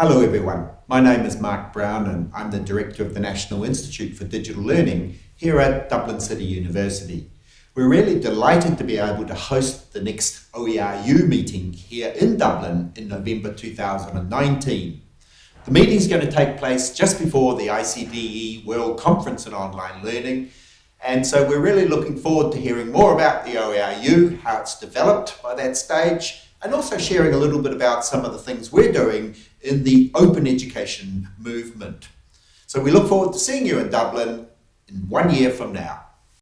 Hello everyone, my name is Mark Brown and I'm the Director of the National Institute for Digital Learning here at Dublin City University. We're really delighted to be able to host the next OERU meeting here in Dublin in November 2019. The meeting is going to take place just before the ICDE World Conference on Online Learning and so we're really looking forward to hearing more about the OERU, how it's developed by that stage, and also sharing a little bit about some of the things we're doing in the open education movement. So we look forward to seeing you in Dublin in one year from now.